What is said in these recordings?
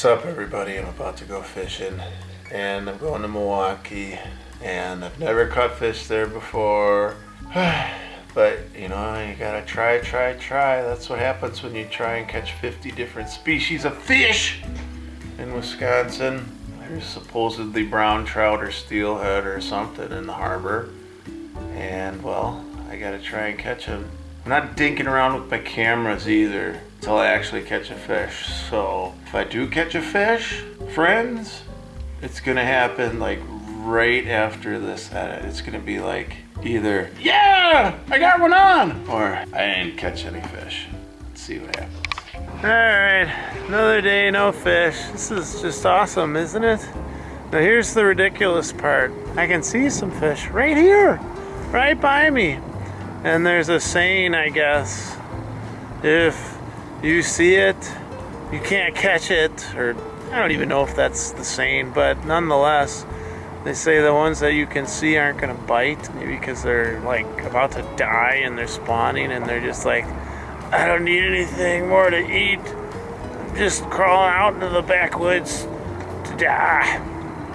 What's up everybody? I'm about to go fishing and I'm going to Milwaukee and I've never caught fish there before. but you know, you gotta try, try, try. That's what happens when you try and catch 50 different species of fish in Wisconsin. There's supposedly brown trout or steelhead or something in the harbor. And well, I gotta try and catch them. I'm not dinking around with my cameras either until I actually catch a fish. So if I do catch a fish, friends, it's gonna happen like right after this edit. It's gonna be like either, yeah, I got one on, or I didn't catch any fish. Let's see what happens. All right, another day, no fish. This is just awesome, isn't it? Now here's the ridiculous part. I can see some fish right here, right by me. And there's a saying, I guess, if you see it, you can't catch it, or I don't even know if that's the saying, but nonetheless, they say the ones that you can see aren't gonna bite, maybe because they're like about to die and they're spawning and they're just like, I don't need anything more to eat. I'm just crawling out into the backwoods to die.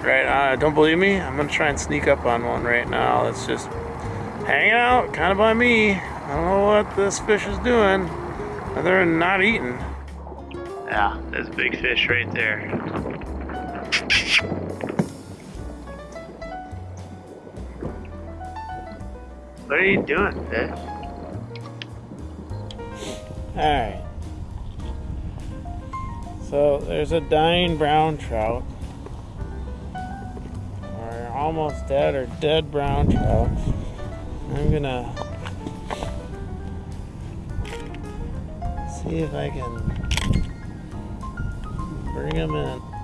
Right, uh, don't believe me? I'm gonna try and sneak up on one right now. That's just hanging out kind of by me. I don't know what this fish is doing. Other than not eating. Yeah, there's a big fish right there. What are you doing, fish? Alright. So there's a dying brown trout. Or almost dead or dead brown trout. I'm gonna see if I can bring him in.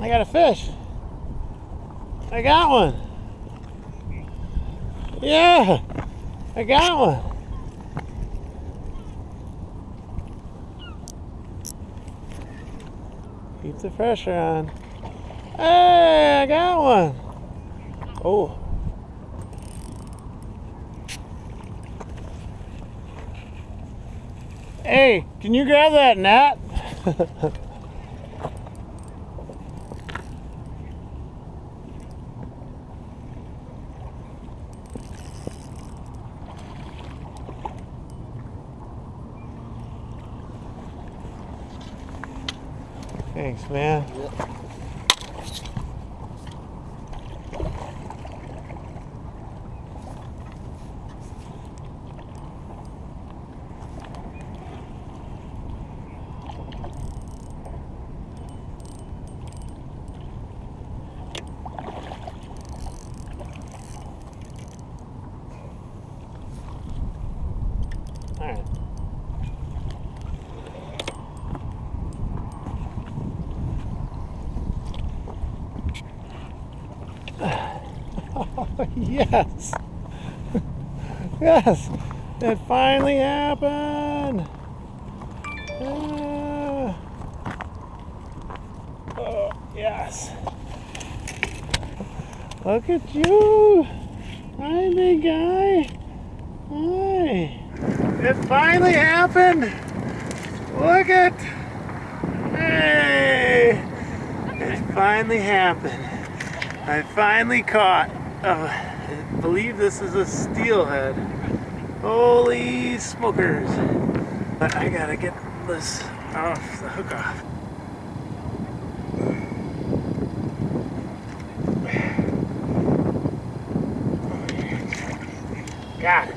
I got a fish. I got one. Yeah, I got one. Keep the pressure on. Hey, I got one. Oh. Hey, can you grab that net? Thanks, man. All right. yes. yes. It finally happened. Uh, oh, yes. Look at you. Hi, big guy. Hi. It finally happened. Look at. Hey. It finally happened. I finally caught uh, I believe this is a steelhead. Holy smokers. But I gotta get this off the hook off. Got it.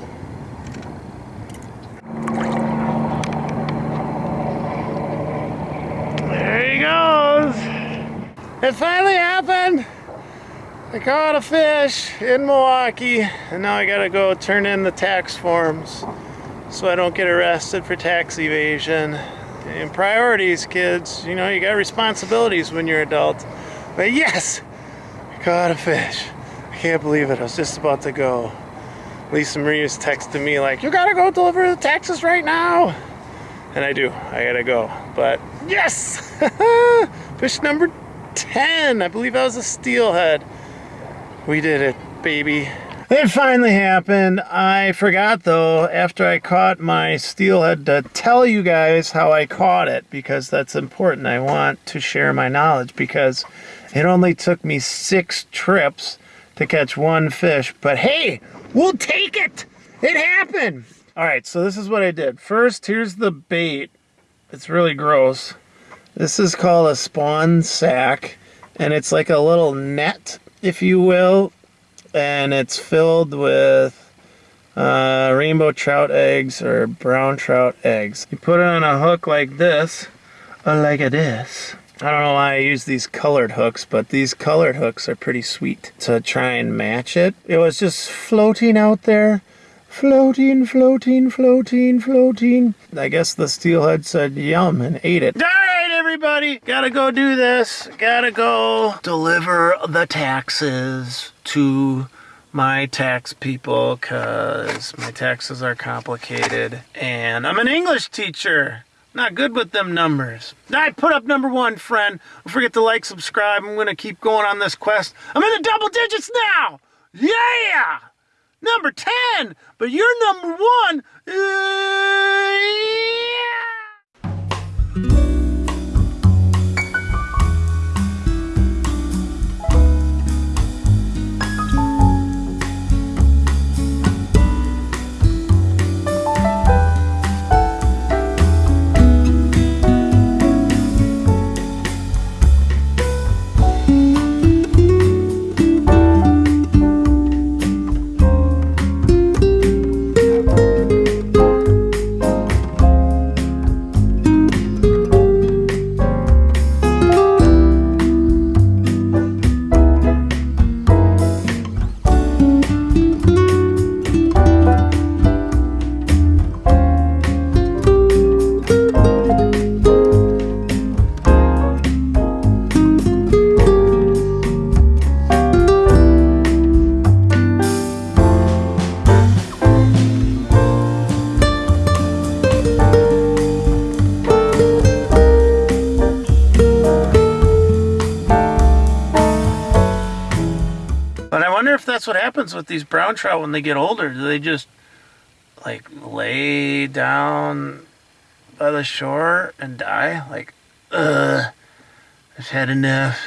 There he goes. It finally happened. I caught a fish in Milwaukee and now I gotta go turn in the tax forms so I don't get arrested for tax evasion. And priorities, kids. You know, you got responsibilities when you're adult. But yes, I caught a fish. I can't believe it. I was just about to go. Lisa Marie was texting me like, you gotta go deliver the taxes right now. And I do, I gotta go. But yes, fish number 10. I believe that was a steelhead. We did it, baby. It finally happened. I forgot though, after I caught my steelhead, to tell you guys how I caught it because that's important. I want to share my knowledge because it only took me six trips to catch one fish. But hey, we'll take it. It happened. All right, so this is what I did. First, here's the bait. It's really gross. This is called a spawn sack, and it's like a little net if you will, and it's filled with uh, rainbow trout eggs or brown trout eggs. You put it on a hook like this, or like this. I don't know why I use these colored hooks, but these colored hooks are pretty sweet to try and match it. It was just floating out there. Floating, floating, floating, floating. I guess the steelhead said yum and ate it everybody. Gotta go do this. Gotta go deliver the taxes to my tax people because my taxes are complicated and I'm an English teacher. Not good with them numbers. I put up number one, friend. Don't forget to like, subscribe. I'm going to keep going on this quest. I'm in the double digits now. Yeah! Number 10. But you're number one. Uh, that's what happens with these brown trout when they get older. Do they just like lay down by the shore and die? Like, uh, I've had enough.